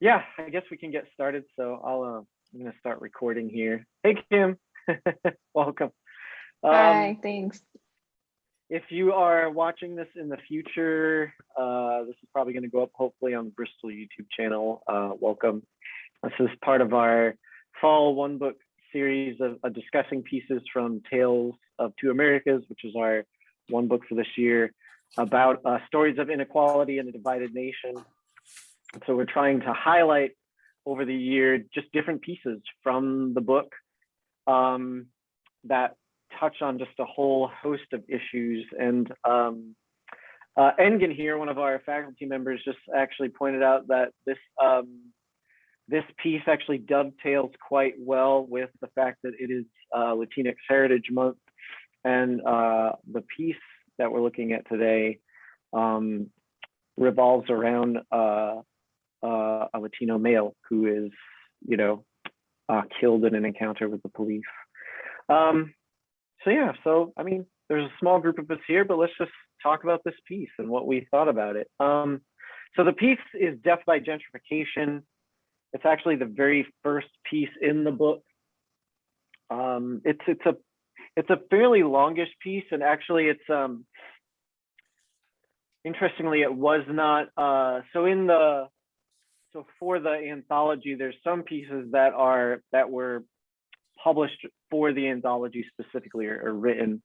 yeah, I guess we can get started. So I'll, uh, I'm gonna start recording here. Hey, Kim, welcome. Um, Hi, thanks. if you are watching this in the future, uh, this is probably gonna go up hopefully on the Bristol YouTube channel. Uh, welcome. This is part of our fall one book series of, of discussing pieces from Tales of Two Americas, which is our one book for this year about uh, stories of inequality in a divided nation. So we're trying to highlight over the year just different pieces from the book um, that touch on just a whole host of issues. And um, uh, Engin here, one of our faculty members, just actually pointed out that this um, this piece actually dovetails quite well with the fact that it is uh, Latinx Heritage Month, and uh, the piece that we're looking at today um, revolves around uh, a Latino male who is, you know, uh, killed in an encounter with the police. Um, so yeah, so I mean, there's a small group of us here, but let's just talk about this piece and what we thought about it. Um, so the piece is Death by Gentrification. It's actually the very first piece in the book. Um, it's it's a it's a fairly longish piece, and actually, it's um, interestingly, it was not. Uh, so in the so for the anthology, there's some pieces that are that were published for the anthology specifically or, or written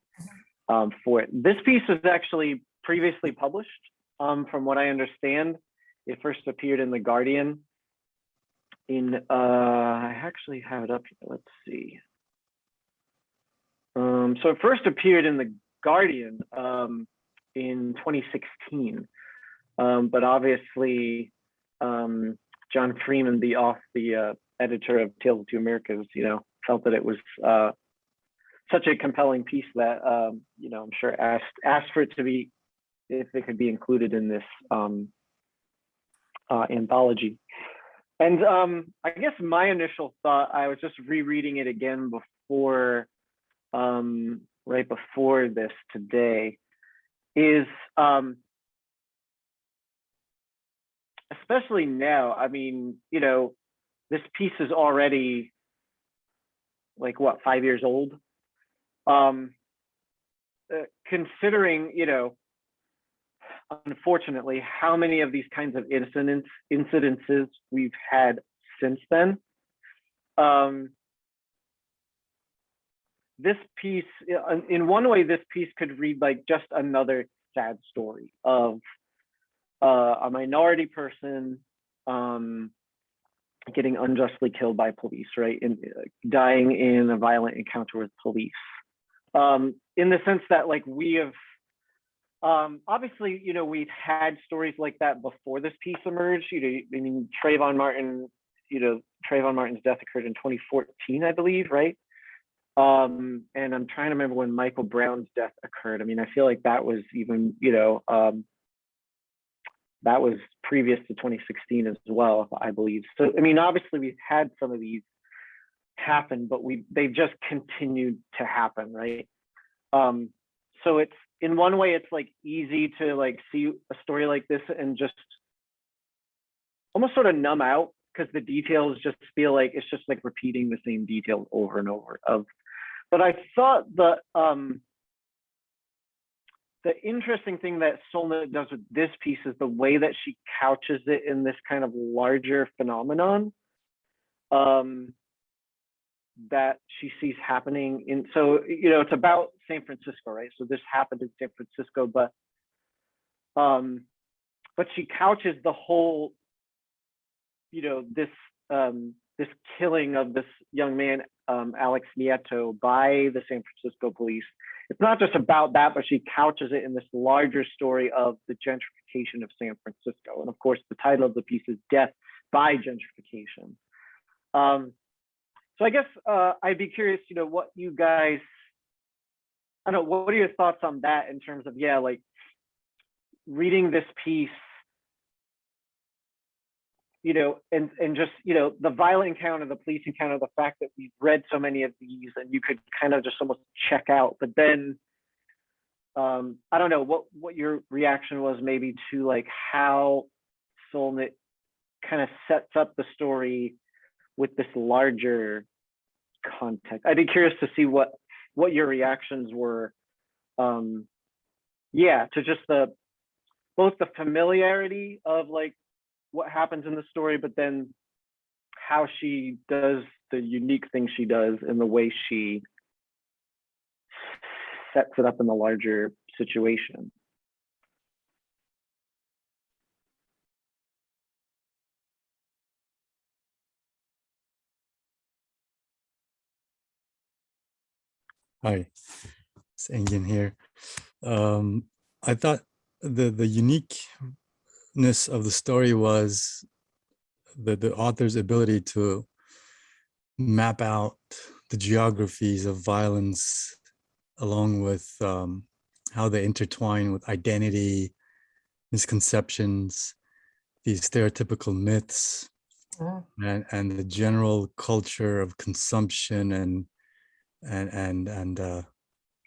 um, for it. This piece was actually previously published, um, from what I understand. It first appeared in the Guardian in uh I actually have it up here. Let's see. Um, so it first appeared in the Guardian um, in 2016, um, but obviously um, John Freeman, the off the uh, editor of Tales of Two Americas, you know, felt that it was uh, such a compelling piece that um, you know I'm sure asked asked for it to be if it could be included in this um, uh, anthology. And um, I guess my initial thought, I was just rereading it again before, um, right before this today, is especially now, I mean, you know, this piece is already like what, five years old? Um, uh, considering, you know, unfortunately, how many of these kinds of incidents incidences we've had since then. Um, this piece, in one way, this piece could read like just another sad story of uh, a minority person um, getting unjustly killed by police, right? And uh, dying in a violent encounter with police. Um, in the sense that like we have um, obviously, you know, we've had stories like that before this piece emerged. You know, I mean, Trayvon Martin, you know, Trayvon Martin's death occurred in 2014, I believe, right? Um, and I'm trying to remember when Michael Brown's death occurred. I mean, I feel like that was even, you know, um, that was previous to 2016 as well, I believe. So, I mean, obviously we've had some of these happen, but we they've just continued to happen, right? Um, so it's in one way it's like easy to like see a story like this and just almost sort of numb out because the details just feel like it's just like repeating the same details over and over of but i thought the um the interesting thing that Solnit does with this piece is the way that she couches it in this kind of larger phenomenon. Um, that she sees happening in so you know it's about San Francisco right so this happened in San Francisco but um but she couches the whole you know this um this killing of this young man um Alex Nieto by the San Francisco police it's not just about that but she couches it in this larger story of the gentrification of San Francisco. And of course the title of the piece is death by gentrification. Um so I guess uh, I'd be curious, you know, what you guys, I don't know, what are your thoughts on that in terms of, yeah, like reading this piece, you know, and, and just, you know, the violent encounter, the police encounter, the fact that we've read so many of these and you could kind of just almost check out, but then um, I don't know what, what your reaction was maybe to like how Solnit kind of sets up the story with this larger context. I'd be curious to see what what your reactions were. Um, yeah, to just the both the familiarity of like what happens in the story, but then how she does the unique thing she does and the way she sets it up in the larger situation. Hi, it's Engin here. Um, I thought the the uniqueness of the story was the the author's ability to map out the geographies of violence along with um, how they intertwine with identity, misconceptions, these stereotypical myths, Mm. and and the general culture of consumption and and and and uh,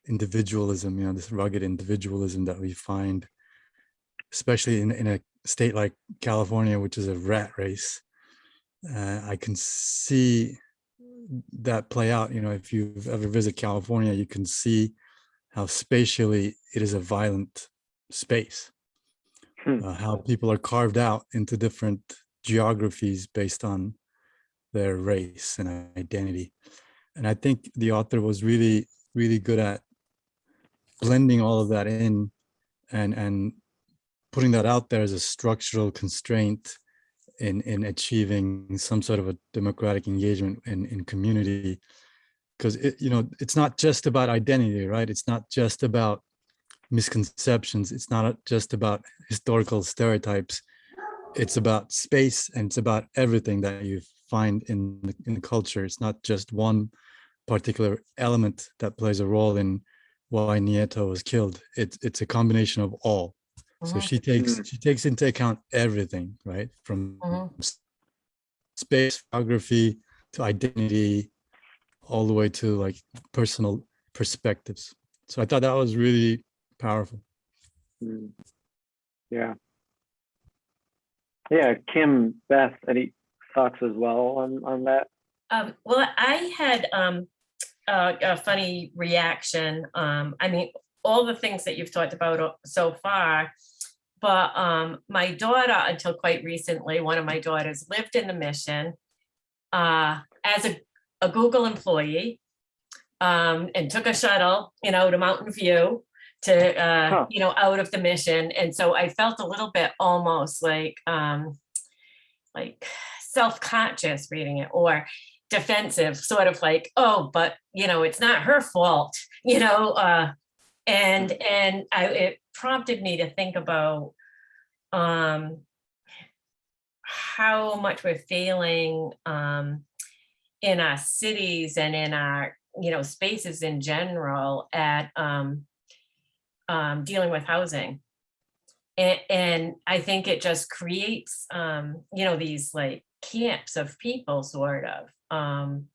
individualism. You know, this rugged individualism that we find, especially in in a state like California, which is a rat race. Uh, I can see that play out. You know, if you've ever visited California, you can see how spatially it is a violent space. Hmm. Uh, how people are carved out into different geographies based on their race and identity. And I think the author was really, really good at blending all of that in and, and putting that out there as a structural constraint in, in achieving some sort of a democratic engagement in, in community. Because it, you know, it's not just about identity, right? It's not just about misconceptions. It's not just about historical stereotypes it's about space and it's about everything that you find in the, in the culture. It's not just one particular element that plays a role in why Nieto was killed. It's it's a combination of all. So she takes Mm. she takes into account everything, right? From Mhm. space, geography to identity, all the way to like personal perspectives. So I thought that was really powerful. Mm. Yeah. Yeah, Kim, Beth, any thoughts as well on on that? Um, well, I had um, a, a funny reaction. Um, I mean, all the things that you've talked about so far, but um, my daughter, until quite recently, one of my daughters lived in the mission uh, as a, a Google employee um, and took a shuttle, you know, to Mountain View to, uh, Huh. you know, out of the mission. And so I felt a little bit almost like, um, like self-conscious reading it or defensive, sort of like, oh, but you know, it's not her fault, you know, uh, and and I it prompted me to think about um how much we're failing um in our cities and in our you know spaces in general at um um dealing with housing. And, and I think it just creates, um, you know, these like camps of people sort of, um,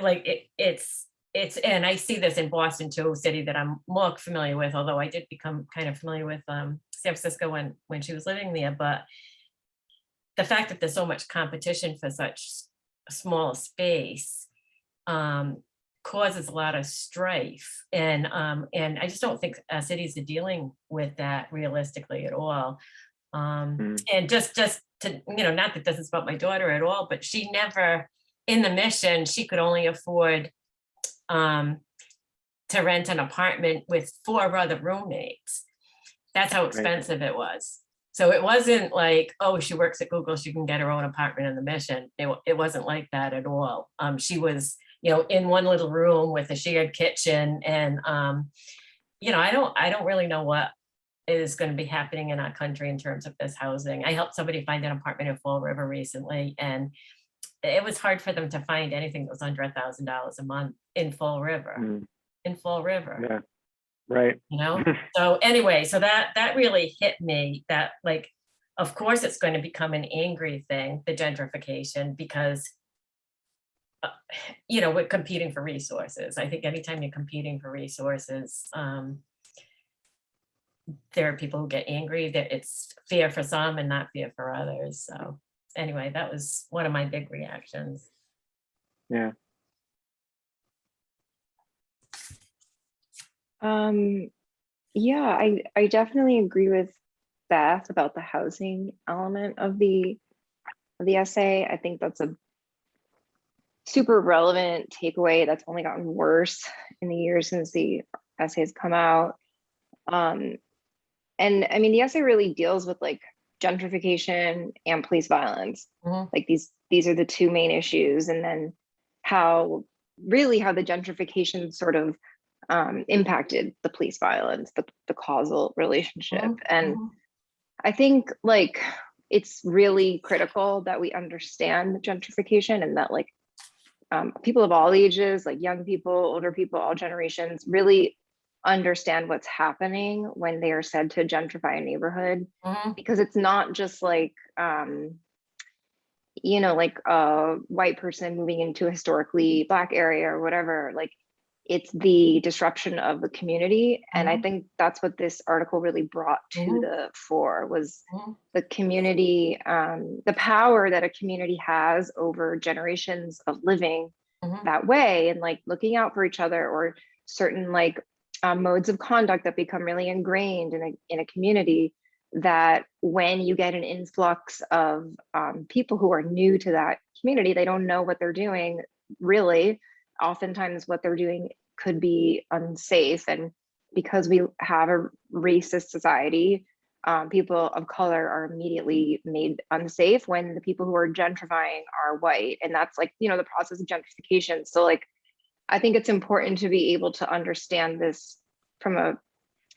like it, it's, it's, and I see this in Boston too, a city that I'm more familiar with, although I did become kind of familiar with, um, San Francisco when, when she was living there, but the fact that there's so much competition for such small space, um, causes a lot of strife and um and I just don't think uh, cities are dealing with that realistically at all. Um Mm. and just just to you know not that this is about my daughter at all but she never in the mission she could only afford um to rent an apartment with four other roommates. That's how expensive it was. So it wasn't like, oh, she works at Google, she can get her own apartment in the mission. It, it wasn't like that at all. Um, she was, you know, in one little room with a shared kitchen and, um, you know, I don't, I don't really know what is going to be happening in our country in terms of this housing. I helped somebody find an apartment in Fall River recently and it was hard for them to find anything that was under a thousand dollars a month in Fall River, Mm, in Fall River Yeah, right. you know so anyway so that that really hit me that like of course it's going to become an angry thing the gentrification because uh, you know we're competing for resources i think anytime you're competing for resources um there are people who get angry that it's fear for some and not fear for others. So anyway, that was one of my big reactions. Yeah, Um, yeah, I, I definitely agree with Beth about the housing element of the, of the essay. I think that's a super relevant takeaway that's only gotten worse in the years since the essay has come out. Um, and I mean, the essay really deals with like gentrification and police violence. Mhm. Like these, these are the two main issues. And then how, really how the gentrification sort of um, impacted the police violence, the, the causal relationship. Mhm, And mhm. I think like it's really critical that we understand gentrification and that like um, people of all ages, like young people, older people, all generations, really understand what's happening when they are said to gentrify a neighborhood Mhm. because it's not just like um you know like a white person moving into a historically black area or whatever like it's the disruption of the community and i Mhm. think that's what this article really brought to Mhm. the fore was Mhm. the community um the power that a community has over generations of living Mhm. that way and like looking out for each other or certain like um, modes of conduct that become really ingrained in a, in a community that when you get an influx of um, people who are new to that community, they don't know what they're doing really. Oftentimes what they're doing could be unsafe. And because we have a racist society, um, people of color are immediately made unsafe when the people who are gentrifying are white. And that's like, you know, the process of gentrification. So like, I think it's important to be able to understand this from a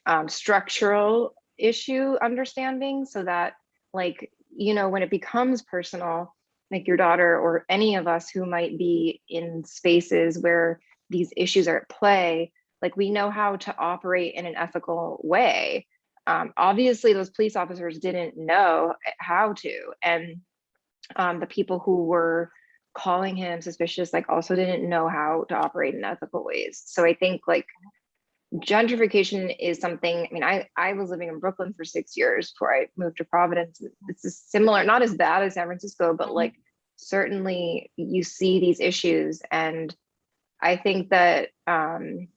um, structural issue understanding so that like, you know, when it becomes personal, like your daughter or any of us who might be in spaces where these issues are at play, like we know how to operate in an ethical way. Um, obviously, those police officers didn't know how to. And um, the people who were calling him suspicious like also didn't know how to operate in ethical ways. So i think like gentrification is something i mean i i was living in brooklyn for six years before i moved to providence. This is similar not as bad as san francisco but Mhm. like certainly you see these issues. And i think that um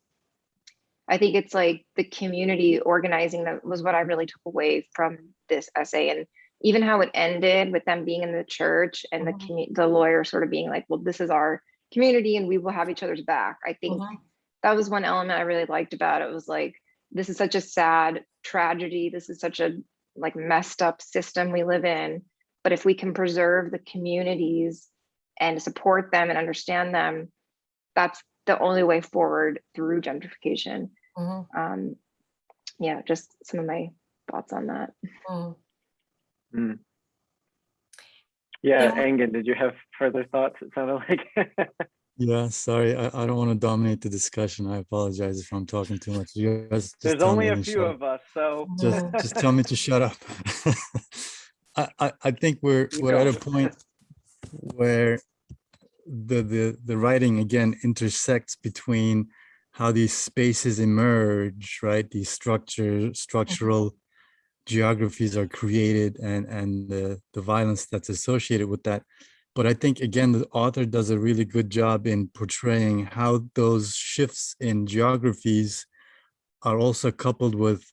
i think it's like the community organizing that was what i really took away from this essay. And even how it ended with them being in the church and the Mhm. commu- the lawyer sort of being like, well, this is our community and we will have each other's back. I think Mhm. that was one element I really liked about it was like, this is such a sad tragedy. This is such a like messed up system we live in. But if we can preserve the communities and support them and understand them, that's the only way forward through gentrification. Mhm. Um, yeah, just some of my thoughts on that. Mhm. yeah, Yeah. Engin, did you have further thoughts? It sounded like. Yeah, sorry, I, I don't want to dominate the discussion. I apologize if I'm talking too much. You guys just There's only a few shut up. of us, so. Just, just tell me to shut up. I, I, I think we're, You we're at a point where the, the, the writing again intersects between how these spaces emerge, right? These structure, structural geographies are created and, and the, the violence that's associated with that. But I think, again, the author does a really good job in portraying how those shifts in geographies are also coupled with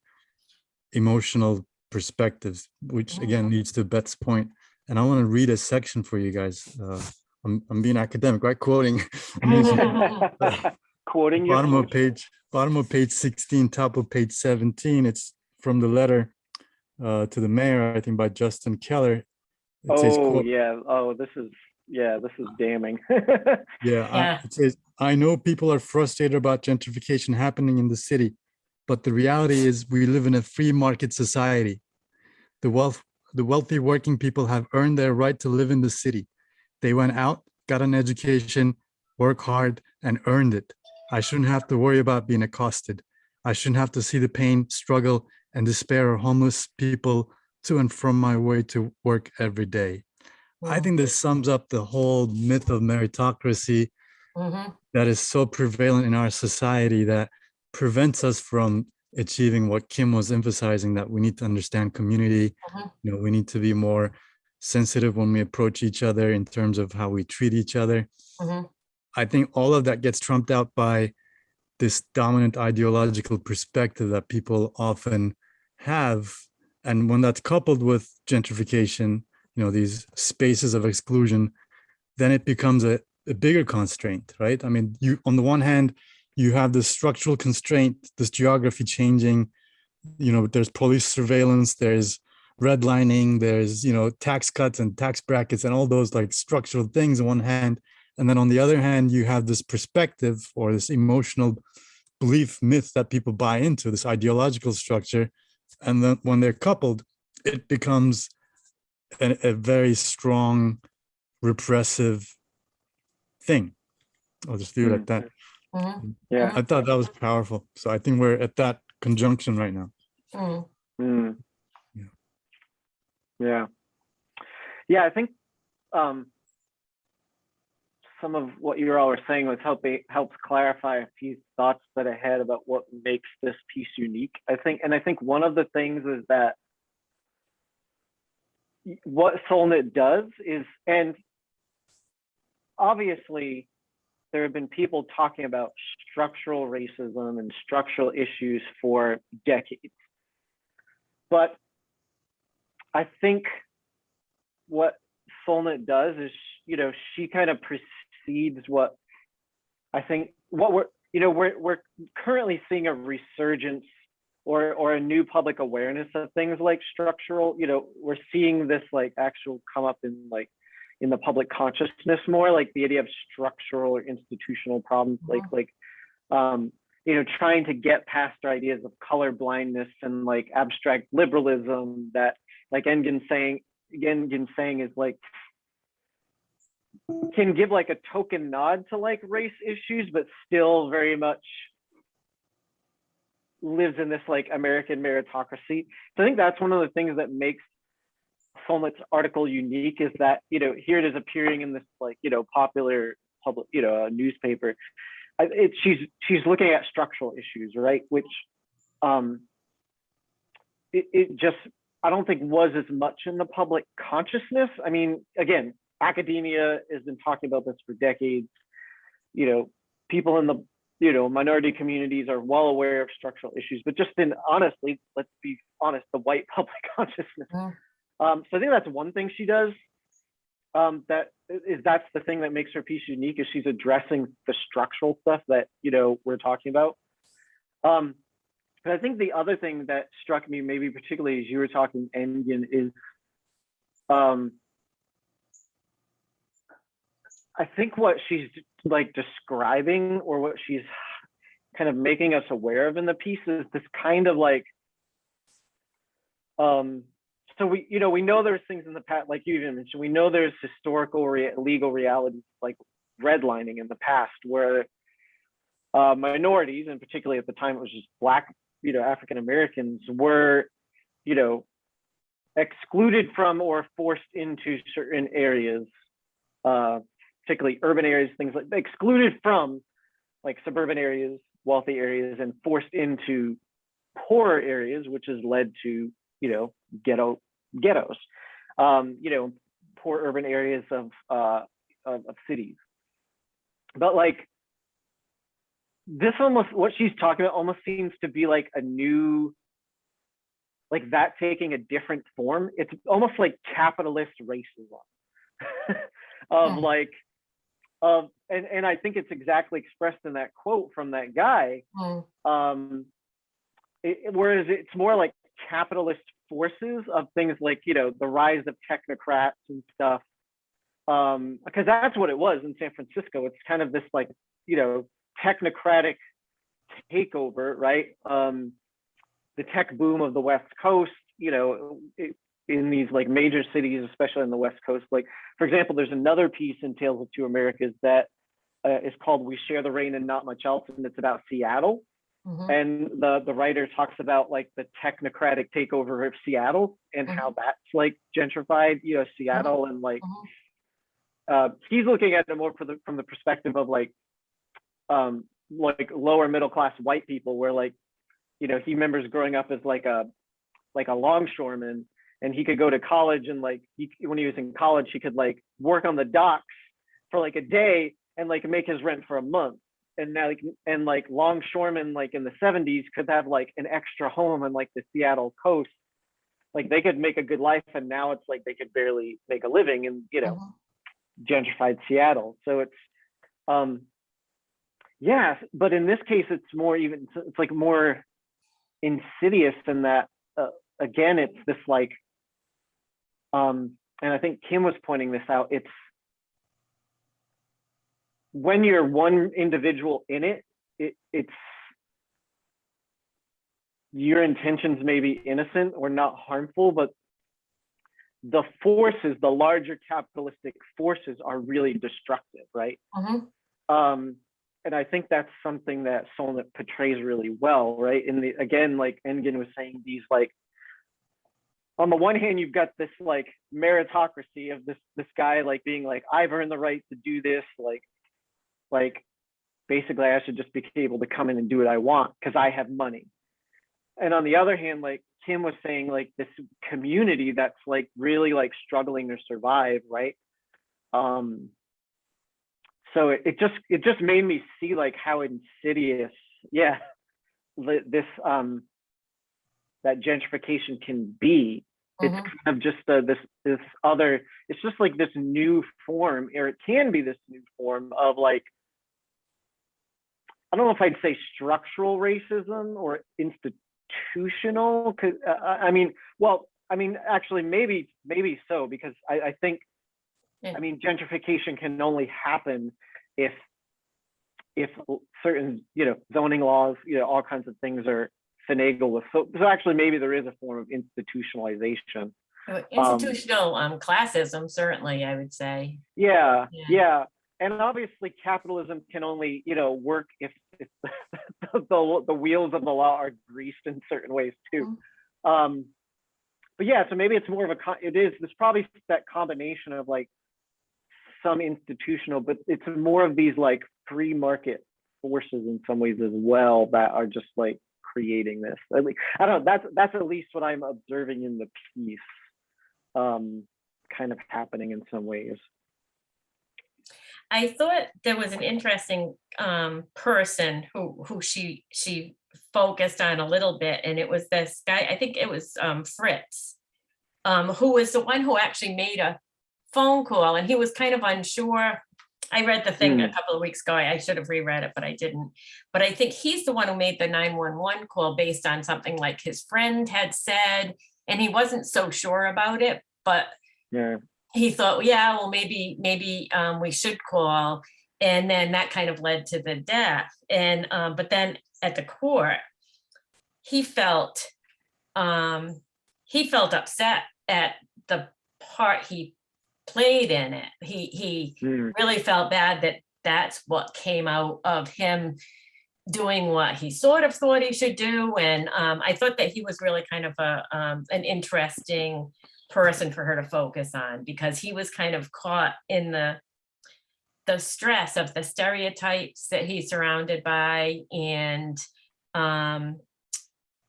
emotional perspectives, which again leads to Beth's point. And I want to read a section for you guys. Uh, I'm, I'm being academic, right? Quoting. Quoting bottom of page, bottom of page 16, top of page 17. It's from the letter uh, to the mayor, I think by Justin Keller. It says, Oh, quote, yeah. Oh, this is, yeah, this is damning. Yeah, I- it says, I know people are frustrated about gentrification happening in the city, but the reality is we live in a free market society. The wealth, the wealthy working people have earned their right to live in the city. They went out, got an education, work hard, and earned it. I shouldn't have to worry about being accosted. I shouldn't have to see the pain, struggle, and despair of homeless people to and from my way to work every day. I Mhm. think this sums up the whole myth of meritocracy Mhm. that is so prevalent in our society that prevents us from achieving what Kim was emphasizing that we need to understand community. Mhm. You know, we need to be more sensitive when we approach each other in terms of how we treat each other. Mhm. I think all of that gets trumped out by this dominant ideological perspective that people often have. And when that's coupled with gentrification, you know, these spaces of exclusion, then it becomes a, a bigger constraint, right? I mean, you on the one hand, you have this structural constraint, this geography changing, you know, there's police surveillance, there's redlining, there's, you know, tax cuts and tax brackets and all those like structural things on one hand. And then on the other hand, you have this perspective or this emotional belief myth that people buy into, this ideological structure. And then when they're coupled, it becomes a, a very strong repressive thing. I'll just leave it at that. Mhm. Yeah. I thought that was powerful. So I think we're at that conjunction right now. Mm. Mm. Yeah. Yeah. Yeah, I think um some of what you all were saying was helping helps clarify a few thoughts that I had about what makes this piece unique. I think, and I think one of the things is that what Solnit does is, and obviously there have been people talking about structural racism and structural issues for decades. But I think what Solnit does is, you know, she kind of precedes what I think what we're, you know, we're we're currently seeing a resurgence or or a new public awareness of things like structural, you know, we're seeing this like actual come up in like in the public consciousness more, like the idea of structural or institutional problems, like like um, you know, trying to get past our ideas of color blindness and like abstract liberalism that like Engin saying Engin saying is like can give like a token nod to like race issues, but still very much lives in this like American meritocracy. So I think that's one of the things that makes Solnit's article unique is that, you know, here it is appearing in this like, you know, popular public, you know, newspaper. I- It, she's she's looking at structural issues, right? Which um it, it just I don't think was as much in the public consciousness. I mean, again, academia has been talking about this for decades. You know, people in the you know minority communities are well aware of structural issues, but just in honestly, let's be honest, the white public consciousness. Mm. Um, so I think that's one thing she does. Um, that is that's the thing that makes her piece unique is she's addressing the structural stuff that you know we're talking about. Um, but I think the other thing that struck me, maybe particularly as you were talking, Engin, is um, I think what she's like describing or what she's kind of making us aware of in the piece is this kind of like um so we you know we know there's things in the past like you even mentioned we know there's historical rea- legal realities like redlining in the past where uh, minorities and particularly at the time it was just black you know african americans were you know excluded from or forced into certain areas uh particularly urban areas things like excluded from like suburban areas wealthy areas and forced into poorer areas which has led to you know ghetto ghettos. Um you know poor urban areas of uh of, of cities. But like this almost what she's talking about almost seems to be like a new like that taking a different form. It's almost like capitalist racism. Of Hmm. like of and and i think it's exactly expressed in that quote from that guy Mm. um it, whereas it's more like capitalist forces of things like you know the rise of technocrats and stuff um because that's what it was in san francisco it's kind of this like you know technocratic takeover right um the tech boom of the west coast you know it, in these like major cities especially on the west coast like for example there's another piece in tales of two americas that uh, is called we share the rain and not much else and it's about seattle Mhm. and the the writer talks about like the technocratic takeover of Seattle and how that's like gentrified, you know, Seattle and like Mhm. uh, he's looking at it more for the, from the perspective of like um like lower middle class white people where like you know, he remembers growing up as like a, like a longshoreman and he could go to college and like, he, when he was in college, he could like work on the docks for like a day and like make his rent for a month. And now, like, and like longshoremen, like in the seventies could have like an extra home on like the Seattle coast. Like they could make a good life and now it's like they could barely make a living in, you know, Mhm. gentrified Seattle. So it's, um, yeah, but in this case, it's more even, it's like more insidious than that. Uh, again, it's this like, um, and I think Kim was pointing this out. It's when you're one individual in it, it it's your intentions may be innocent or not harmful, but the forces, the larger capitalistic forces are really destructive, right? Mhm. Um, and I think that's something that Solnit portrays really well, right? In the again, like Engin was saying, these like on the one hand, you've got this like meritocracy of this this guy like being like, I've earned the right to do this, like, like basically I should just be able to come in and do what I want because I have money. And on the other hand, like Kim was saying, like this community that's like really like struggling to survive, right? Um, so it, it just it just made me see like how insidious, yeah, this um that gentrification can be. It's Mhm. kind of just uh, this this other. It's just like this new form, or it can be this new form of like. I don't know if I'd say structural racism or institutional. Cause uh, I I mean, well, I mean, actually, maybe maybe so because I, I think Yeah. I mean, gentrification can only happen if if certain, you know, zoning laws, you know, all kinds of things are finagled with. So, so actually, maybe there is a form of institutionalization. Uh, Institutional um classism, certainly, I would say. Yeah, Yeah. yeah. And obviously, capitalism can only, you know, work if, if the, the the wheels of the law are greased in certain ways too. Um, but yeah, so maybe it's more of a, it is, there's probably that combination of like some institutional, but it's more of these like free market forces in some ways as well that are just like creating this. At least, I don't know, that's, that's at least what I'm observing in the piece um, kind of happening in some ways. I thought there was an interesting um person who who she she focused on a little bit, and it was this guy, I think it was um Fritz. Um, who was the one who actually made a phone call and he was kind of unsure. I read the thing a Hmm. couple of weeks ago. I I should have reread it, but I didn't. But I think he's the one who made the 911 call based on something like his friend had said, and he wasn't so sure about it, but Yeah. he thought, yeah, well, maybe, maybe um, we should call. And then that kind of led to the death. And, um, but then at the court, he felt, um, he felt upset at the part he played in it. He, he Mm, really felt bad that that's what came out of him doing what he sort of thought he should do. And um, I thought that he was really kind of a, um, an interesting person for her to focus on because he was kind of caught in the the stress of the stereotypes that he's surrounded by and um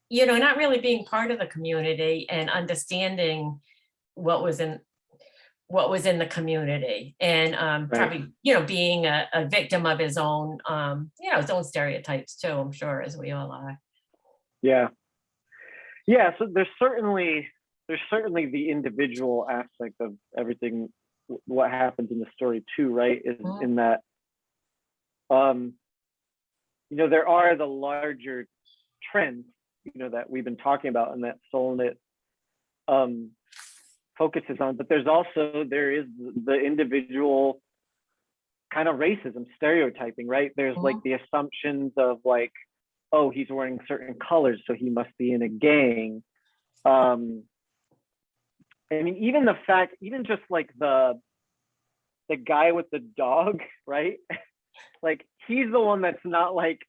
you know not really being part of the community and understanding what was in what was in the community and um Right. probably you know being a, a victim of his own um you know his own stereotypes too i'm sure as we all are Yeah. Yeah, so there's certainly there's certainly the individual aspect of everything what happens in the story too, right? Is Mhm. in that um you know there are the larger trends, you know, that we've been talking about and that Solnit um focuses on, but there's also there is the individual kind of racism, stereotyping, right? There's like the assumptions of like oh, he's wearing certain colors, so he must be in a gang. Um, I mean, even the fact, even just like the the guy with the dog, right? like he's the one that's not like.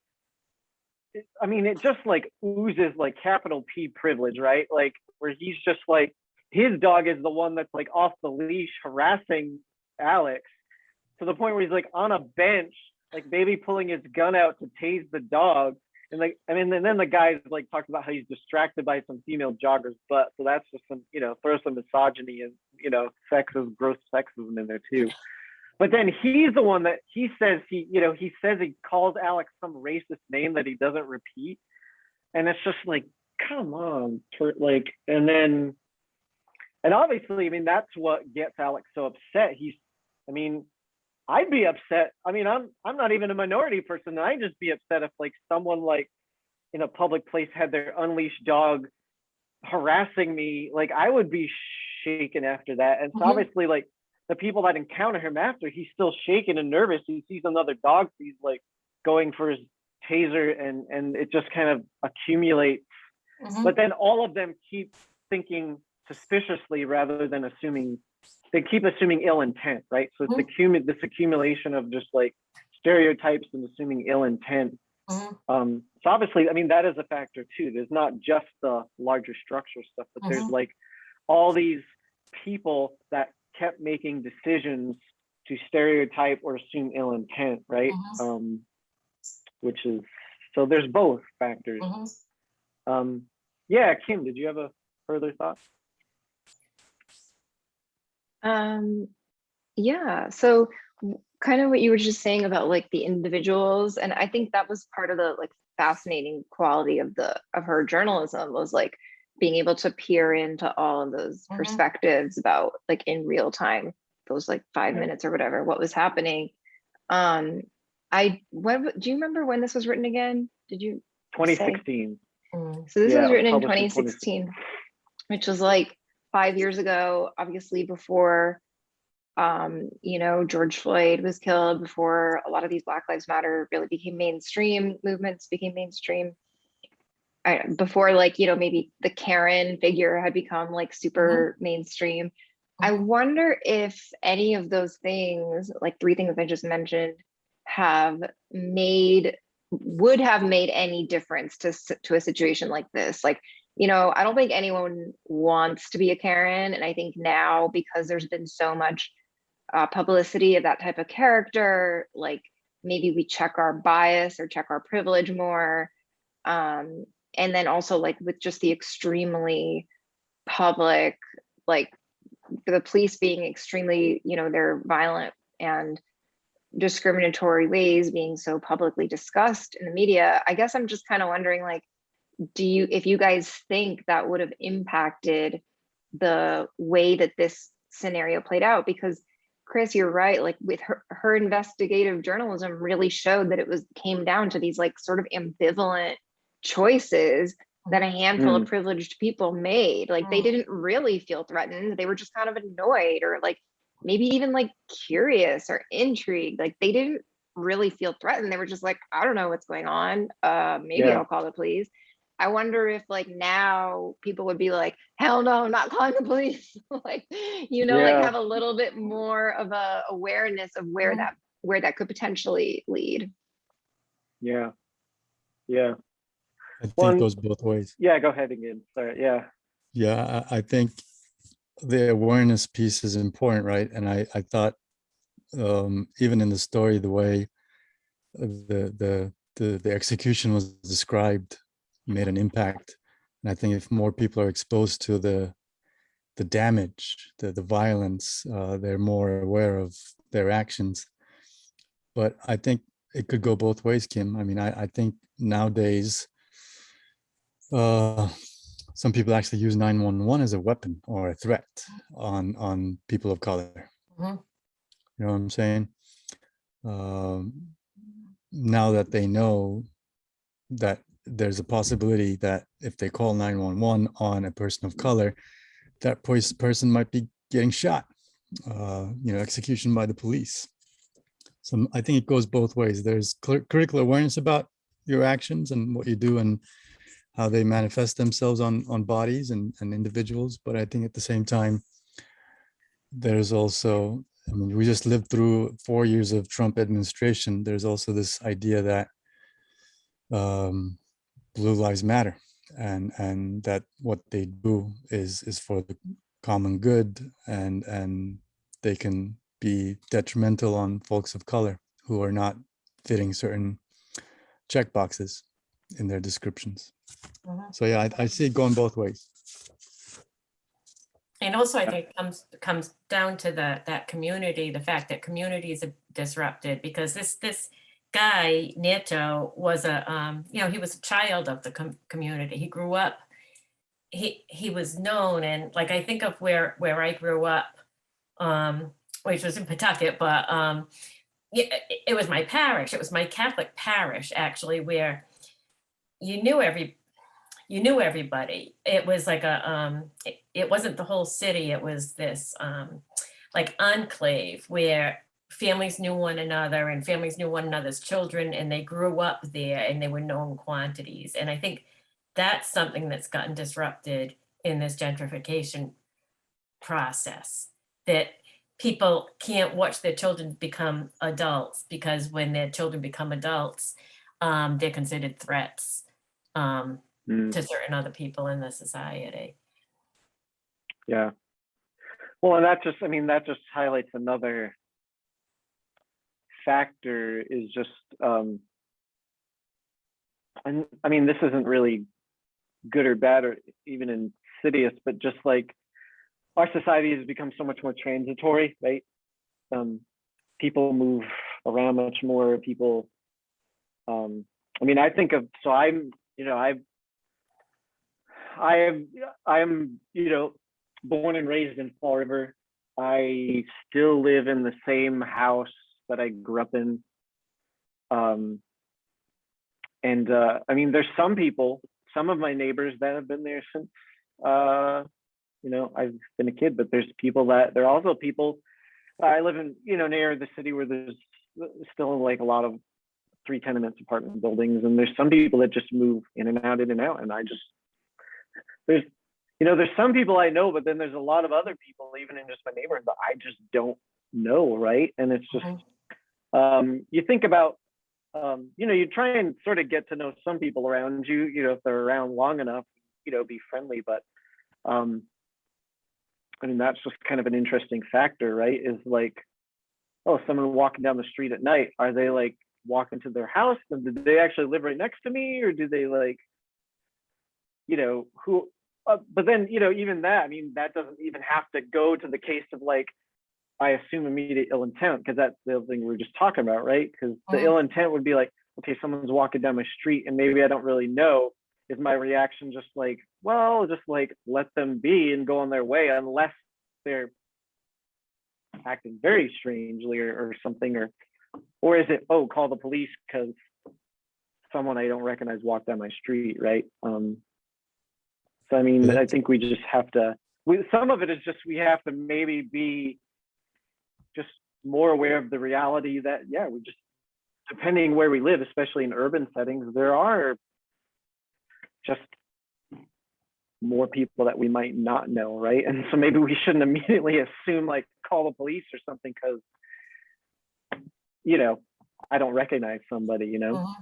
I mean, it just like oozes like capital P privilege, right? Like where he's just like his dog is the one that's like off the leash harassing Alex to the point where he's like on a bench, like maybe pulling his gun out to tase the dog and like, I mean, and then the guy like talks about how he's distracted by some female jogger's butt. So that's just some, you know, throw some misogyny and, you know, sexism, gross sexism in there too. But then he's the one that he says he, you know, he says he calls Alex some racist name that he doesn't repeat. And it's just like, come on, like, and then, and obviously, I mean, that's what gets Alex so upset. He's, I mean, I'd be upset. I mean, I'm I'm not even a minority person. I'd just be upset if like someone like in a public place had their unleashed dog harassing me. Like I would be shaken after that. And so Mhm. obviously, like the people that encounter him after, he's still shaken and nervous. He sees another dog. He's like going for his taser, and and it just kind of accumulates. Mhm. But then all of them keep thinking suspiciously rather than assuming they keep assuming ill intent, right? So it's Mhm. accumu- this accumulation of just like stereotypes and assuming ill intent. Mhm. Um, so obviously, I mean, that is a factor too. There's not just the larger structure stuff, but there's Mhm. like all these people that kept making decisions to stereotype or assume ill intent, right? Mhm. Um, which is so there's both factors. Mhm. Um, yeah, Kim, did you have a further thought? Um, yeah, so kind of what you were just saying about like the individuals, and I think that was part of the like fascinating quality of the of her journalism was like being able to peer into all of those Mhm. perspectives about like in real time, those like five Yeah. minutes or whatever, what was happening. Um, I when do you remember when this was written again? Did you 2016. Mhm. so this Yeah, was written in published in 2016, which was like five years ago, obviously before, um, you know, George Floyd was killed, before a lot of these Black Lives Matter really became mainstream movements, became mainstream. I, before like, you know, maybe the Karen figure had become like super mainstream. I wonder if any of those things, like three things I just mentioned, have made would have made any difference to to a situation like this like you know i don't think anyone wants to be a karen and i think now because there's been so much uh, publicity of that type of character like maybe we check our bias or check our privilege more um and then also like with just the extremely public like the police being extremely you know they're violent and discriminatory ways being so publicly discussed in the media i guess i'm just kind of wondering like do you if you guys think that would have impacted the way that this scenario played out because chris you're right like with her her investigative journalism really showed that it was came down to these like sort of ambivalent choices that a handful of privileged people made like they Mm. didn't really feel threatened they were just kind of annoyed or like maybe even like curious or intrigued. Like they didn't really feel threatened. They were just like, I don't know what's going on. Uh, maybe Yeah. I'll call the police. I wonder if like now people would be like, hell no, I'm not calling the police. like, you know, Yeah. like have a little bit more of a awareness of where Mhm. that where that could potentially lead. Yeah. Yeah. I think One- it goes both ways. Yeah. Go ahead again. Sorry. Yeah. Yeah, I, I think the awareness piece is important, right? And I, I thought um, even in the story, the way the, the the the execution was described made an impact. And I think if more people are exposed to the the damage, the the violence, uh, they're more aware of their actions. But I think it could go both ways, Kim. I mean, I, I think nowadays uh, some people actually use 911 as a weapon or a threat on on people of color. Mhm. You know what I'm saying? Um, now that they know that there's a possibility that if they call 911 on a person of color, that person might be getting shot, uh, you know, execution by the police. So I think it goes both ways. There's critical awareness about your actions and what you do and how they manifest themselves on on bodies and, and individuals. But I think at the same time, there's also, I mean, we just lived through four years of Trump administration. There's also this idea that um, blue lives matter and and that what they do is is for the common good and and they can be detrimental on folks of color who are not fitting certain check boxes in their descriptions. Mhm. So yeah, I, I see it going both ways. And also, I think it comes, comes down to the, that community, the fact that communities are disrupted, because this, this guy, Nieto, was a, um, you know, he was a child of the com- community. He grew up, he, he was known, and like, I think of where, where I grew up, um, which was in Pawtucket, but, um, it, it was my parish, it was my Catholic parish, actually, where you knew every, you knew everybody. It was like a, um, it, it wasn't the whole city, it was this, um, like enclave where families knew one another and families knew one another's children and they grew up there and they were known quantities. And I think that's something that's gotten disrupted in this gentrification process, that people can't watch their children become adults because when their children become adults, um, they're considered threats. Um, Mm, to certain other people in the society. yeah. Well, and that just, I mean, that just highlights another factor is just, um, and I mean, this isn't really good or bad or even insidious, but just like our society has become so much more transitory, right? Um, people move around much more. People, um, I mean, I think of so I'm, you know, I've, I am, I am, you know, born and raised in Fall River. I still live in the same house that I grew up in. Um, and uh, I mean, there's some people, some of my neighbors that have been there since, uh, you know, I've been a kid, but there's people that, there are also people, I live in, you know, near the city where there's still like a lot of three tenements apartment buildings. And there's some people that just move in and out, in and out. And I just, there's, you know, there's some people I know, but then there's a lot of other people, even in just my neighborhood, that I just don't know, right? And it's just, Mhm. Um, you think about, um, you know, you try and sort of get to know some people around you, you know, if they're around long enough, you know, be friendly. But, um, I mean, that's just kind of an interesting factor, right? Is like, oh, someone walking down the street at night, are they like walking to their house? And did they actually live right next to me, or do they like, you know, who? Uh, but then, you know, even that, I mean, that doesn't even have to go to the case of like, I assume immediate ill intent because that's the other thing we were just talking about, right? Because the Mhm. ill intent would be like, okay, someone's walking down my street and maybe I don't really know. Is my reaction just like, well, just like let them be and go on their way unless they're acting very strangely or, or something, or or is it oh, call the police because someone I don't recognize walked down my street, right? Um, so I mean, I think we just have to. We, some of it is just we have to maybe be just more aware of the reality that yeah, we just depending where we live, especially in urban settings, there are just more people that we might not know, right? And so maybe we shouldn't immediately assume like call the police or something because you know I don't recognize somebody, you know. Mhm.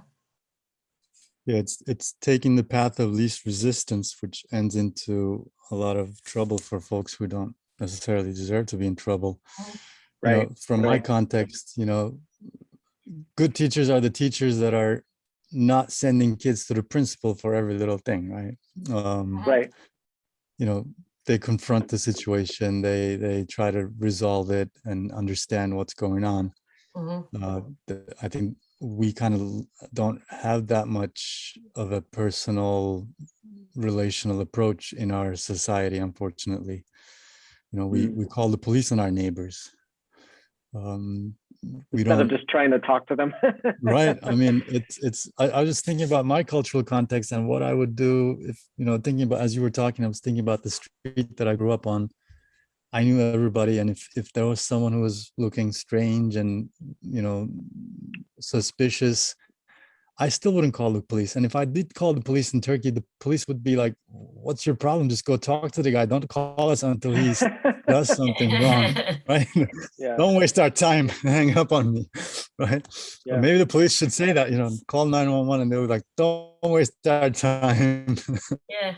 Yeah, it's it's taking the path of least resistance, which ends into a lot of trouble for folks who don't necessarily deserve to be in trouble. You know, Right, from my context, you know, good teachers are the teachers that are not sending kids to the principal for every little thing, right? Um, Right. you know, they confront the situation, they they try to resolve it and understand what's going on. Mhm. uh, the- I think we kind of don't have that much of a personal relational approach in our society, unfortunately. You know, we, Mm. we call the police on our neighbors. Um, we Instead of don't, just trying to talk to them. right? I mean, it's, it's, I, I was just thinking about my cultural context and what I would do if, you know, thinking about, as you were talking, I was thinking about the street that I grew up on. I knew everybody, and if if there was someone who was looking strange and you know suspicious, I still wouldn't call the police. And if I did call the police in Turkey, the police would be like, "What's your problem? Just go talk to the guy. Don't call us until he does something wrong, right? yeah. Don't waste our time. Hang up on me, right? Yeah. maybe the police should say that. You know, call nine one one, and they were like, "Don't waste our time." Yeah,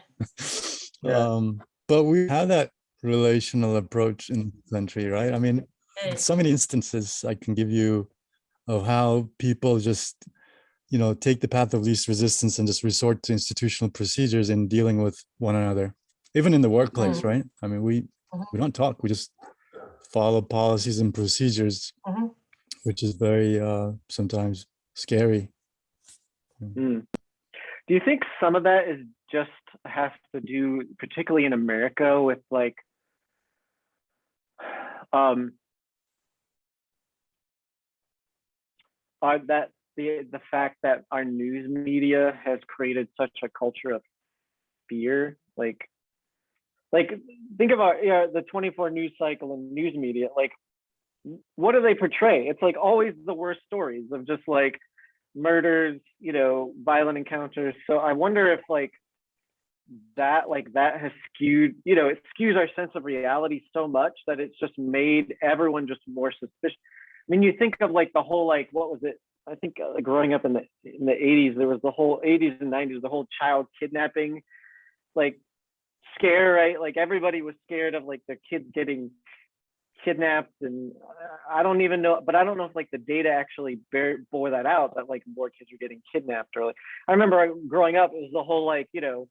Yeah. um, but we have that relational approach in the country, right? I mean, so many instances I can give you of how people just you know, take the path of least resistance and just resort to institutional procedures in dealing with one another, even in the workplace, Mm. right? I mean, we Mhm. we don't talk, we just follow policies and procedures, Mhm. which is very uh, sometimes scary. Hmm. Do you think some of that is just has to do, particularly in America, with like, um, are that the the fact that our news media has created such a culture of fear, like, like think about yeah the 24 news cycle and news media, like, what do they portray? It's like always the worst stories of just like murders, you know, violent encounters. So I wonder if like that like that has skewed, you know, it skews our sense of reality so much that it's just made everyone just more suspicious. I mean, you think of like the whole like what was it? I think uh, growing up in the in the 80s, there was the whole 80s and 90s, the whole child kidnapping like scare, right? Like everybody was scared of like their kids getting kidnapped and uh, I don't even know, but I don't know if like the data actually bear, bore that out that like more kids are getting kidnapped or like, I remember growing up, it was the whole like, you know,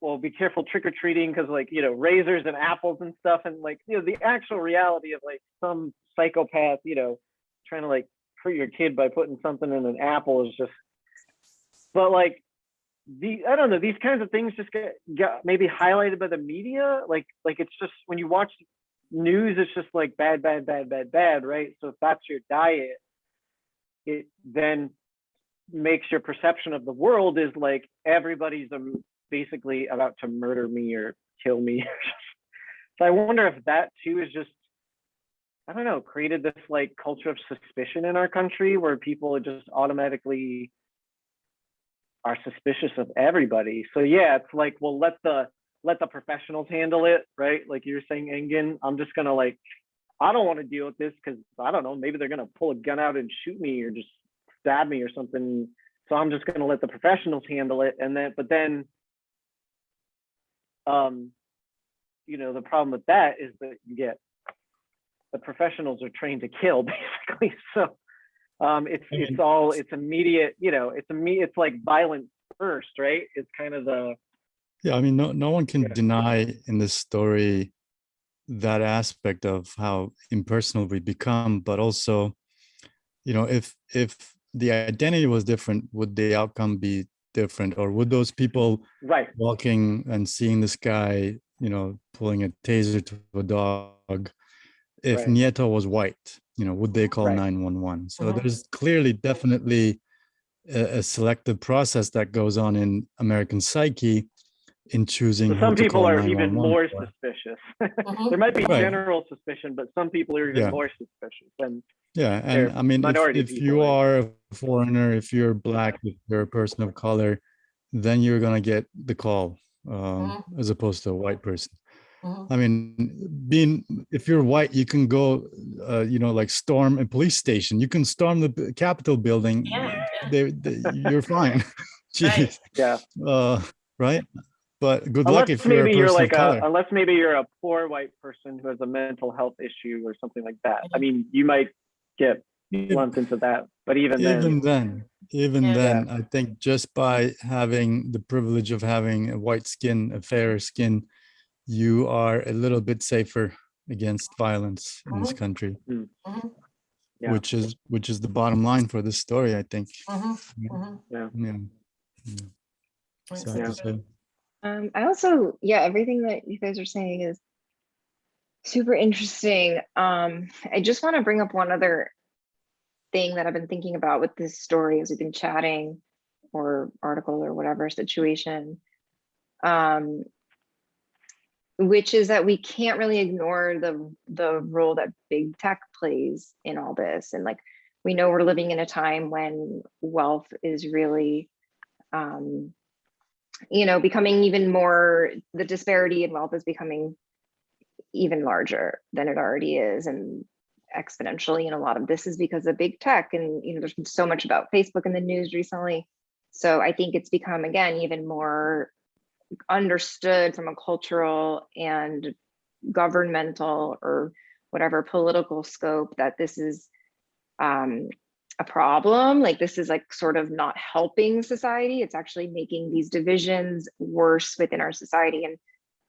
well, be careful trick or treating because like, you know, razors and apples and stuff. And like, you know, the actual reality of like some psychopath, you know, trying to like hurt your kid by putting something in an apple is just, but like, the I don't know these kinds of things just get, get maybe highlighted by the media like like it's just when you watch news it's just like bad bad bad bad bad right? So if that's your diet it then makes your perception of the world is like everybody's um, basically about to murder me or kill me. So i wonder if that too is just i don't know created this like culture of suspicion in our country where people just automatically are suspicious of everybody so yeah it's like well let the let the professionals handle it, right? Like you're saying, Engin, I'm just gonna like, I don't want to deal with this because I don't know, maybe they're gonna pull a gun out and shoot me or just stab me or something. So I'm just gonna let the professionals handle it. And then, but then, um, you know, the problem with that is that you get the professionals are trained to kill basically. So um, it's it's all it's immediate, you know, it's imme it's like violence first, right? It's kind of the Yeah, I mean, no, no one can Yeah. deny in this story that aspect of how impersonal we become, but also, you know, if if the identity was different, would the outcome be different, or would those people right. walking and seeing this guy, you know, pulling a taser to a dog, if Right. Nieto was white, you know, would they call Right. 911? So Mhm. there's clearly definitely a, a selective process that goes on in American psyche in choosing So who some people are even more for. suspicious. Mhm. there might be Right. general suspicion, but some people are even Yeah. more suspicious. And Yeah, and I mean, if, if you right? are a foreigner, if you're black, if you're a person of color, then you're gonna get the call um, Mhm. as opposed to a white person. Mhm. I mean, being if you're white, you can go, uh, you know, like storm a police station. You can storm the Capitol building. Yeah, yeah. They, they, you're fine. Jeez, yeah, uh, right? But good unless luck if you're a maybe you're like of a, color. unless maybe you're a poor white person who has a mental health issue or something like that. I mean, you might get lumped into that, but even, even then, then even Yeah. then i think just by having the privilege of having a white skin a fairer skin you are a little bit safer against violence in this Mhm. country Mhm. Yeah. which is which is the bottom line for this story i think. Yeah. Mhm. yeah, yeah. Makes sad to sense. say. Um, I also, yeah, everything that you guys are saying is super interesting. Um, I just want to bring up one other thing that I've been thinking about with this story as we've been chatting or article or whatever situation. Um, which is that we can't really ignore the the role that big tech plays in all this. And like we know we're living in a time when wealth is really um, you know, becoming even more, the disparity in wealth is becoming even larger than it already is and exponentially. And a lot of this is because of big tech. And, you know, there's been so much about Facebook in the news recently. So I think it's become, again, even more understood from a cultural and governmental or whatever political scope that this is um, a problem. Like this is like sort of not helping society. It's actually making these divisions worse within our society. And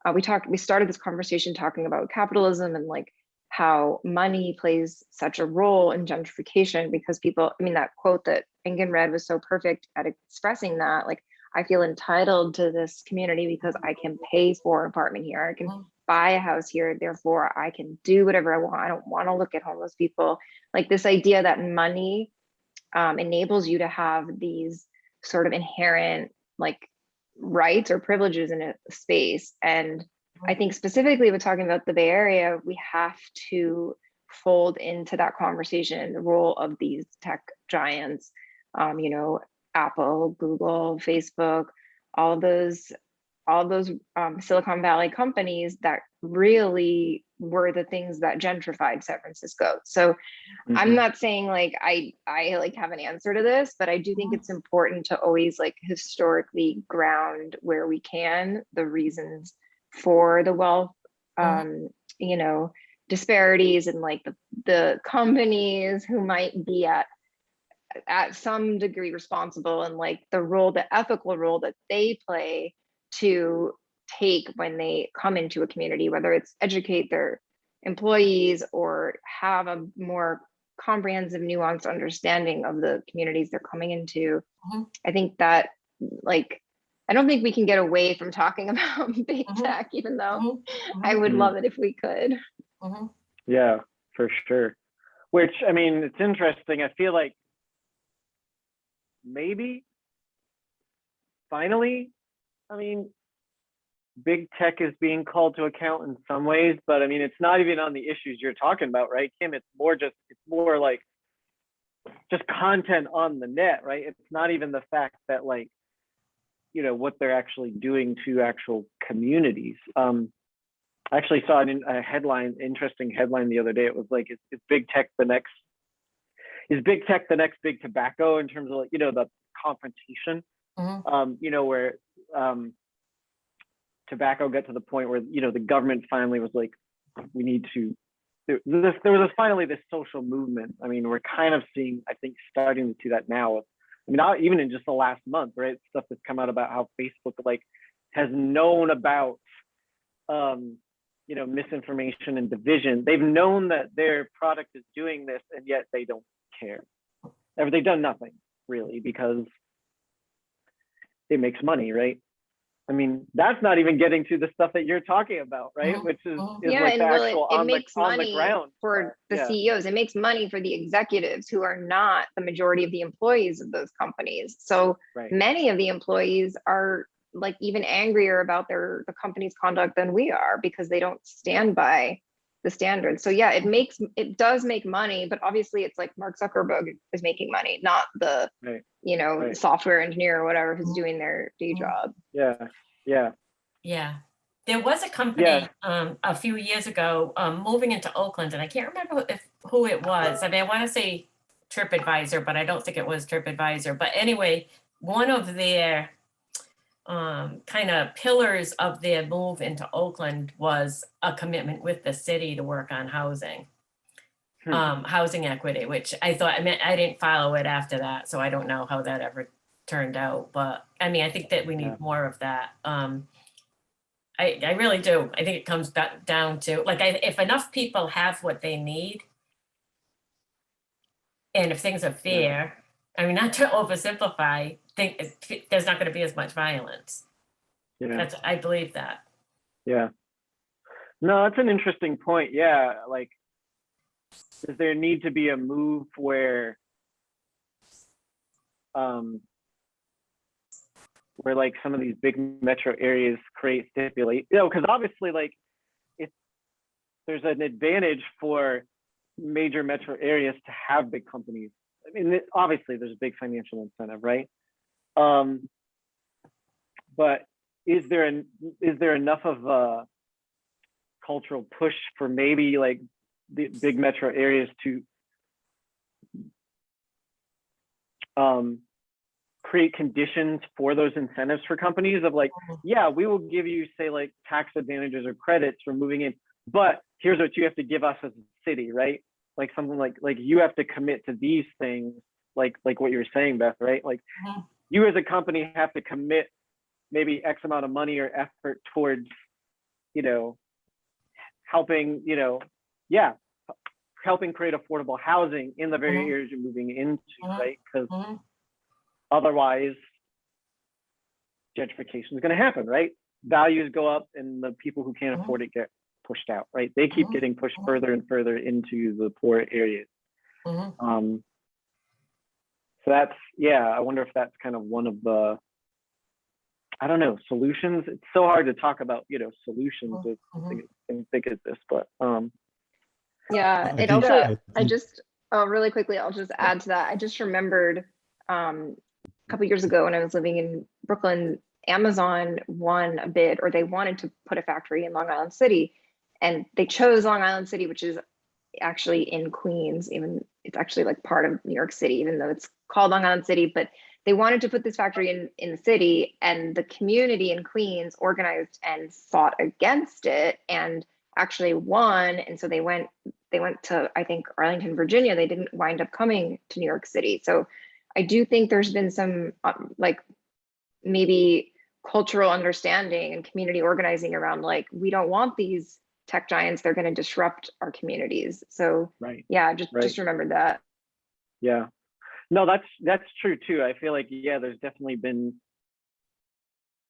uh, we talked, we started this conversation talking about capitalism and like how money plays such a role in gentrification because people, I mean, that quote that Engin read was so perfect at expressing that. Like, I feel entitled to this community because I can pay for an apartment here. I can Mm. buy a house here. Therefore, I can do whatever I want. I don't want to look at homeless people. Like this idea that money um, enables you to have these sort of inherent like rights or privileges in a space. And I think specifically with talking about the Bay Area, we have to fold into that conversation the role of these tech giants, um, you know, Apple, Google, Facebook, all those, all those um, Silicon Valley companies that really were the things that gentrified San Francisco. So I'm Mhm. not saying like I I like have an answer to this, but I do think Mhm. it's important to always like historically ground where we can the reasons for the wealth Mhm. um you know disparities and like the the companies who might be at at some degree responsible and like the role the ethical role that they play to take when they come into a community whether it's educate their employees or have a more comprehensive nuanced understanding of the communities they're coming into Mhm. i think that like i don't think we can get away from talking about big Mhm. tech even though Mhm, i would Mhm. love it if we could mhm. Yeah, for sure. Which, I mean, it's interesting. I feel like maybe finally, I mean, big tech is being called to account in some ways, but I mean, it's not even on the issues you're talking about, right, Kim? It's more just, it's more like just content on the net, right? It's not even the fact that like, you know, what they're actually doing to actual communities. Um, I actually saw an, a headline, interesting headline the other day. It was like, is, is big tech the next, is big tech the next big tobacco in terms of like, you know, the confrontation, Mhm. um, you know, where um, tobacco got to the point where, you know, the government finally was like, we need to, there, this, there was finally this social movement. I mean, we're kind of seeing, I think, starting to see that now. I mean, not even in just the last month, right? Stuff that's come out about how Facebook like has known about um, you know, misinformation and division. They've known that their product is doing this, and yet they don't care. Or they've done nothing really because it makes money, right? I mean, that's not even getting to the stuff that you're talking about, right? Which is, is yeah like and the well, it, actual it on the makes on the money ground. for the Yeah. ceos it makes money for the executives who are not the majority of the employees of those companies so Right. many of the employees are like even angrier about their the company's conduct than we are because they don't stand by the standards so yeah it makes it does make money but obviously it's like mark zuckerberg is making money not the Right. you know Right. software engineer or whatever who's Mhm. doing their day Mhm. job Yeah. Yeah. Yeah, there was a company um a few years ago um moving into Oakland, and I can't remember if who it was. I mean, I want to say TripAdvisor, but I don't think it was TripAdvisor. But anyway, one of their um kind of pillars of their move into Oakland was a commitment with the city to work on housing. Hmm. Um, housing equity, which I thought, I mean, I didn't follow it after that, so I don't know how that ever turned out, but I mean, I think that we Yeah. need more of that. Um, I, I really do. I think it comes back down to, like, I, if enough people have what they need, and if things are fair, I mean, not to oversimplify, think there's not going to be as much violence. Yeah. That's, I believe that. Yeah. No, that's an interesting point. Yeah, like does there need to be a move where um where like some of these big metro areas create stipulate you know because obviously like if there's an advantage for major metro areas to have big companies i mean obviously there's a big financial incentive right um but is there an is there enough of a cultural push for maybe like the big metro areas to um, create conditions for those incentives for companies of like, Mhm. yeah, we will give you say like tax advantages or credits for moving in, but here's what you have to give us as a city, right? Like something like like you have to commit to these things like like what you were saying, Beth, right? Like Mhm. You as a company have to commit maybe X amount of money or effort towards, you know, helping, you know, yeah, helping create affordable housing in the very Mhm. areas you're moving into, Mhm. right? Because Mhm. otherwise gentrification is going to happen, right? Values go up and the people who can't Mhm. afford it get pushed out, right? They keep Mhm. getting pushed Mhm. further and further into the poor areas. Um, so that's, yeah, I wonder if that's kind of one of the, I don't know, solutions. It's so hard to talk about, you know, solutions with Mhm. things and think of this, but um, Yeah, it also, I I just, oh, really quickly, I'll just add to that. I just remembered um, a couple years ago when I was living in Brooklyn, Amazon won a bid or they wanted to put a factory in Long Island City. And they chose Long Island City, which is actually in Queens, even it's actually like part of New York City, even though it's called Long Island City, but they wanted to put this factory in, in the city and the community in Queens organized and fought against it and actually won. And so they went, they went to, I think, Arlington, Virginia. They didn't wind up coming to New York City. So I do think there's been some um, like maybe cultural understanding and community organizing around like, we don't want these tech giants. They're going to disrupt our communities. So right. yeah, just, Right. just remember that. Yeah. No, that's that's true too. I feel like yeah, there's definitely been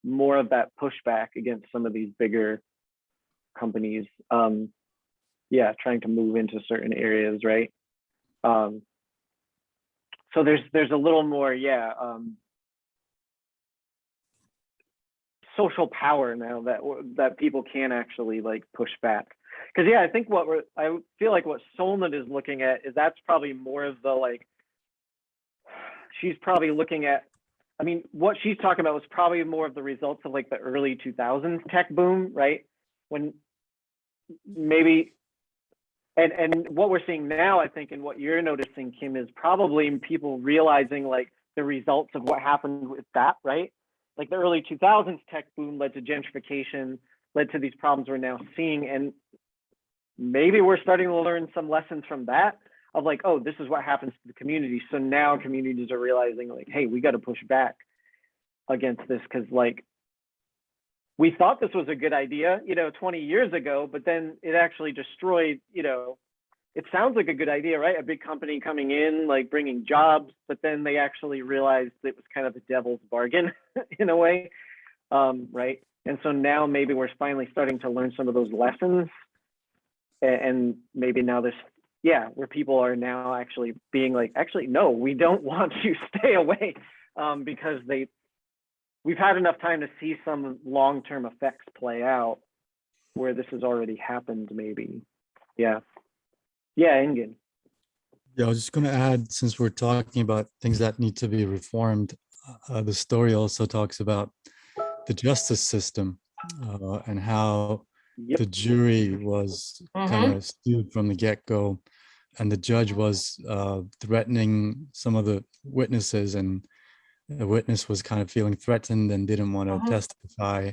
more of that pushback against some of these bigger companies. Um, yeah, trying to move into certain areas, right? Um, so there's there's a little more, yeah, um, social power now that that people can actually like push back. Because yeah, I think what we're I feel like what Solnit is looking at is that's probably more of the like she's probably looking at I mean, what she's talking about was probably more of the results of like the early 2000s tech boom, right? When maybe and and what we're seeing now, I think, and what you're noticing, Kim, is probably people realizing like the results of what happened with that, right? Like the early 2000s tech boom led to gentrification, led to these problems we're now seeing, and maybe we're starting to learn some lessons from that of like, oh, this is what happens to the community. So now communities are realizing like, hey, we got to push back against this because like we thought this was a good idea, you know, 20 years ago, but then it actually destroyed, you know, it sounds like a good idea, right? A big company coming in, like bringing jobs, but then they actually realized it was kind of a devil's bargain in a way, um, right? And so now maybe we're finally starting to learn some of those lessons, and maybe now there's yeah, where people are now actually being like, actually, no, we don't want you stay away um, because they, we've had enough time to see some long-term effects play out where this has already happened, maybe. Yeah. Yeah, Engin. Yeah, I was just going to add, since we're talking about things that need to be reformed, uh, the story also talks about the justice system uh, and how Yep. the jury was kind of skewed from the get-go, and the judge was uh, threatening some of the witnesses, and the witness was kind of feeling threatened and didn't want to Mhm. testify.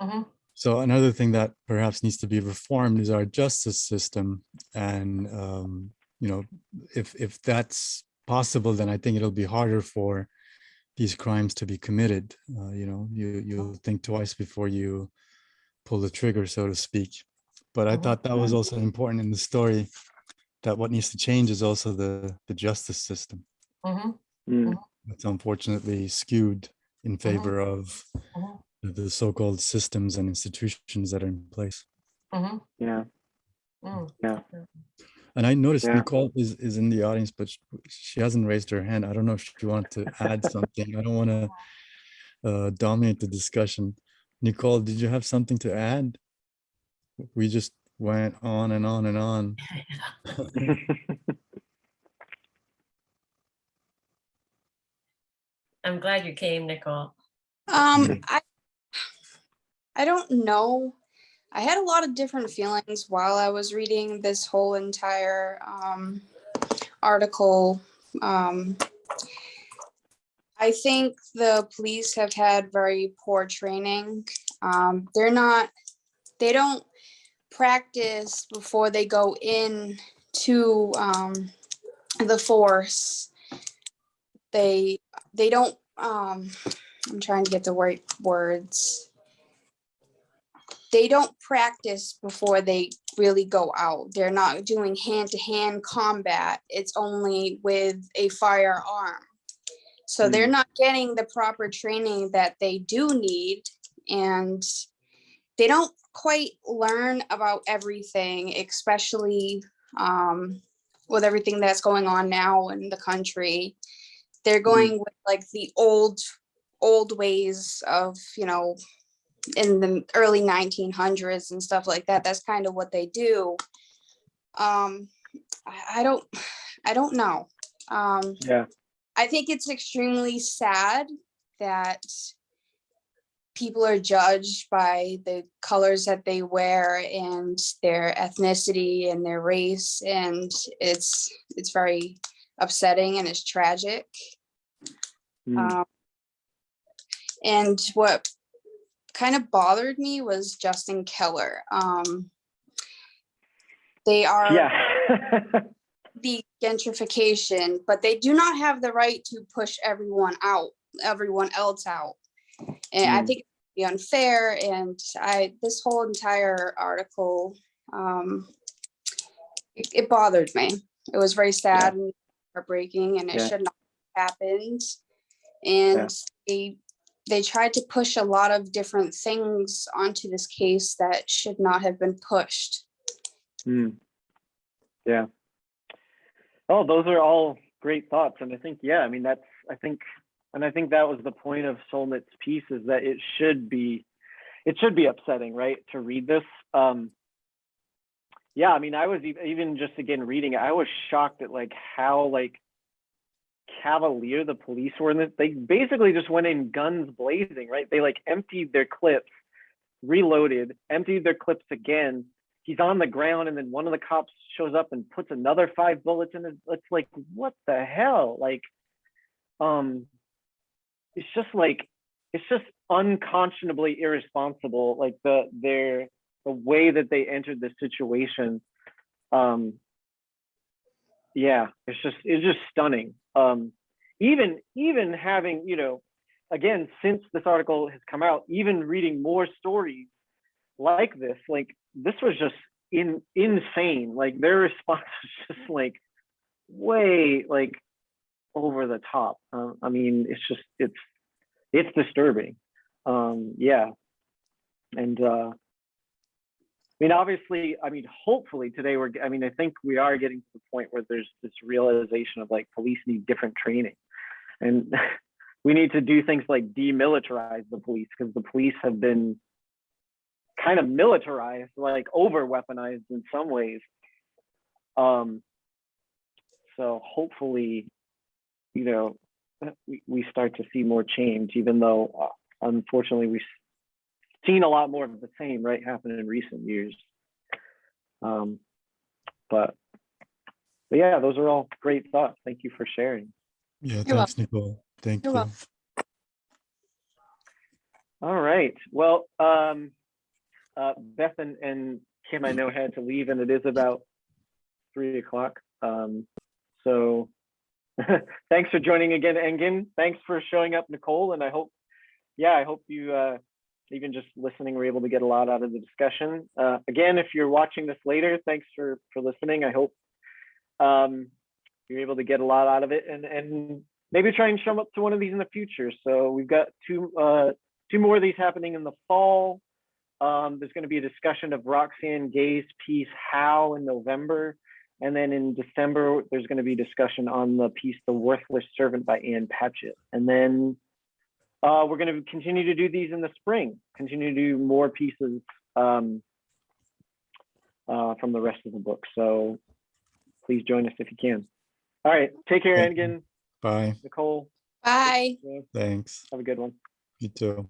Mhm. So another thing that perhaps needs to be reformed is our justice system, and um, you know, if if that's possible, then I think it'll be harder for these crimes to be committed. Uh, you know, you you think twice before you pull the trigger, so to speak. But I thought that was also important in the story. That what needs to change is also the the justice system. Mhm. Mm, It's unfortunately skewed in favor of Mhm. The so-called systems and institutions that are in place. Mhm. yeah. Mm. Yeah. And I noticed Yeah. Nicole is, is in the audience, but she hasn't raised her hand. I don't know if she wanted to add something. I don't want to uh, dominate the discussion. Nicole, did you have something to add? We just went on and on and on. I'm glad you came, Nicole. Um, I, I don't know. I had a lot of different feelings while I was reading this whole entire um, article. Um, I think the police have had very poor training. Um, they're not, they don't practice before they go in to um, the force. they they don't um i'm trying to get the right words they don't practice before they really go out. They're not doing hand-to-hand combat. It's only with a firearm. So they're not getting the proper training that they do need and they don't quite learn about everything especially um with everything that's going on now in the country. They're going with like the old old ways of you know in the early 1900s and stuff like that that's kind of what they do. Um i, I don't i don't know. Um Yeah. i think it's extremely sad that people are judged by the colors that they wear and their ethnicity and their race and it's it's very upsetting and it's tragic. Mm, um, and what kind of bothered me was Justin Keller. Um, they are Yeah. the gentrification, but they do not have the right to push everyone out, everyone else out. And I Mm. think it'd be unfair. And I, this whole entire article, um, it, it bothered me. It was very sad and heartbreaking, and it Yeah. should not have happened. And they they tried to push a lot of different things onto this case that should not have been pushed. Mm. Yeah. Oh, those are all great thoughts. And I think, yeah, I mean, that's, I think, and I think that was the point of Solnit's piece is that it should be, it should be upsetting, right? To read this. Um, yeah, I mean, I was even just again reading it, I was shocked at like how like cavalier the police were in this. They basically just went in guns blazing, right? They like emptied their clips, reloaded, emptied their clips again, he's on the ground and then one of the cops shows up and puts another five bullets in it it's like what the hell like um it's just like it's just unconscionably irresponsible like the their the way that they entered the situation um yeah it's just it's just stunning um even even having you know again since this article has come out even reading more stories like this like this was just in insane. Like their response was just like way like over the top. Uh, i mean it's just it's it's disturbing. Um yeah. And uh I mean, obviously, I mean, hopefully today we're, I mean, I think we are getting to the point where there's this realization of like police need different training. And we need to do things like demilitarize the police because the police have been kind of militarized, like over weaponized in some ways. Um, so hopefully, you know, we, we start to see more change, even though uh, unfortunately we've seen a lot more of the same, right, happen in recent years. Um, but, but yeah, those are all great thoughts. Thank you for sharing. Yeah, You're thanks, Nicole. Thank You're you. welcome. All right. Well, um, uh, Beth and, and Kim, I know had to leave, and it is about three o'clock. Um, so thanks for joining again, Engin. Thanks for showing up, Nicole. And I hope, yeah, I hope you, uh, even just listening, we're able to get a lot out of the discussion. Uh, again, if you're watching this later, thanks for for listening. I hope um, you're able to get a lot out of it, and and maybe try and show up to one of these in the future. So we've got two uh, two more of these happening in the fall. Um, there's going to be a discussion of Roxane Gay's piece "How" in November, and then in December there's going to be discussion on the piece "The Worthless Servant" by Ann Patchett, and then uh, we're going to continue to do these in the spring. Continue to do more pieces um, uh, from the rest of the book. So please join us if you can. All right, take care, Thank you. Engin, Bye. Nicole. Bye. Thanks. Have a good one. You too.